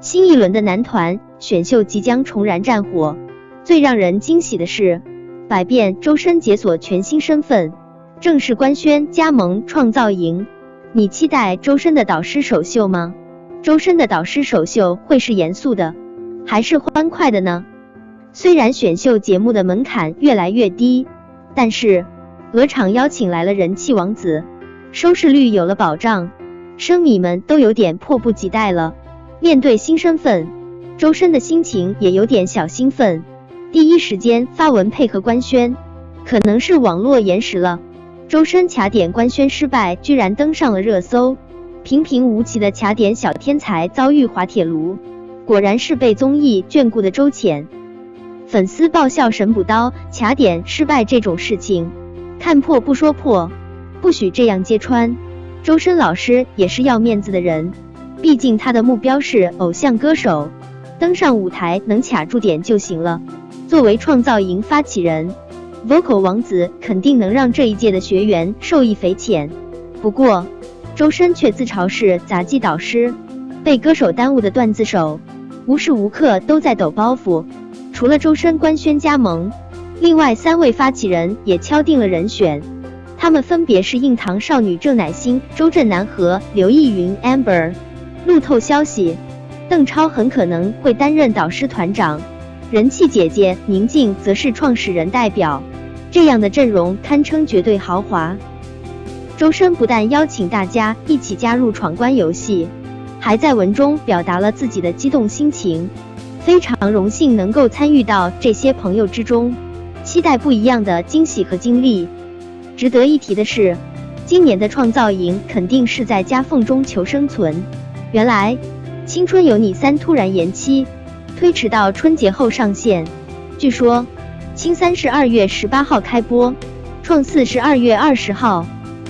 新一轮的男团选秀即将重燃战火。最让人惊喜的是，百变周深解锁全新身份，正式官宣加盟创造营。你期待周深的导师首秀吗？周深的导师首秀会是严肃的，还是欢快的呢？虽然选秀节目的门槛越来越低，但是鹅厂邀请来了人气王子，收视率有了保障，生米们都有点迫不及待了。面对新身份，周深的心情也有点小兴奋。第一时间发文配合官宣，可能是网络延时了。周深卡点官宣失败，居然登上了热搜。平平无奇的卡点小天才遭遇滑铁卢，果然是被综艺眷顾的周浅。粉丝爆笑神补刀，卡点失败这种事情，看破不说破，不许这样揭穿。周深老师也是要面子的人。毕竟他的目标是偶像歌手，登上舞台能卡住点就行了。作为创造营发起人，Vocal 王子肯定能让这一届的学员受益匪浅。不过，周深却自嘲是杂技导师，被歌手耽误的段子手，无时无刻都在抖包袱。除了周深官宣加盟，另外三位发起人也敲定了人选，他们分别是硬糖少女郑乃馨、周震南和刘奕云 Amber。路透消息，邓超很可能会担任导师团长，人气姐姐宁静则是创始人代表。这样的阵容堪称绝对豪华。周深不但邀请大家一起加入闯关游戏，还在文中表达了自己的激动心情，非常荣幸能够参与到这些朋友之中，期待不一样的惊喜和经历。值得一提的是，今年的创造营肯定是在夹缝中求生存。原来，《青春有你三》突然延期，推迟到春节后上线。据说，青三是二月十八号开播，创四是二月二十号。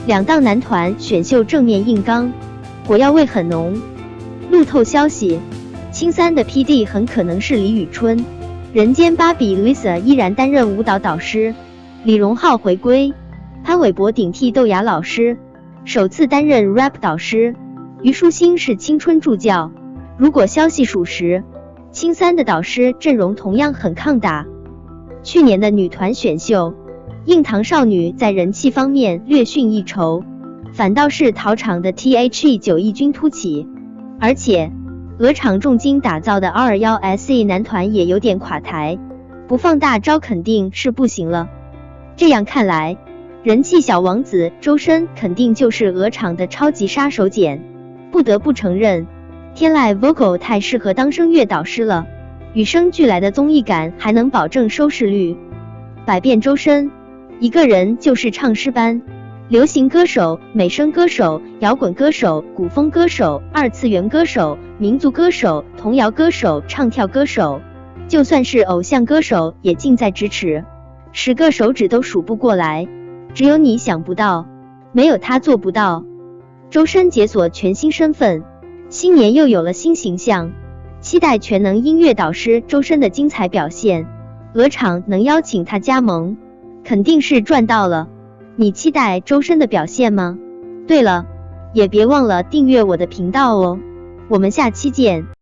两档男团选秀正面硬刚，火药味很浓。路透消息，青三的 PD 很可能是李宇春，人间芭比 Lisa 依然担任舞蹈导师，李荣浩回归，潘玮柏顶替豆芽老师，首次担任 rap 导师。虞书欣是青春助教，如果消息属实，青三的导师阵容同样很抗打。去年的女团选秀，硬糖少女在人气方面略逊一筹，反倒是桃厂的 T H E 九异军突起，而且鹅厂重金打造的 R 幺 S E 男团也有点垮台，不放大招肯定是不行了。这样看来，人气小王子周深肯定就是鹅厂的超级杀手锏。不得不承认，天籁 Vocal 太适合当声乐导师了，与生俱来的综艺感还能保证收视率。百变周深，一个人就是唱诗班，流行歌手、美声歌手、摇滚歌手、古风歌手、二次元歌手、民族歌手、童谣歌手、唱跳歌手，就算是偶像歌手也近在咫尺，十个手指都数不过来。只有你想不到，没有他做不到。周深解锁全新身份，新年又有了新形象，期待全能音乐导师周深的精彩表现。鹅厂能邀请他加盟，肯定是赚到了。你期待周深的表现吗？对了，也别忘了订阅我的频道哦。我们下期见。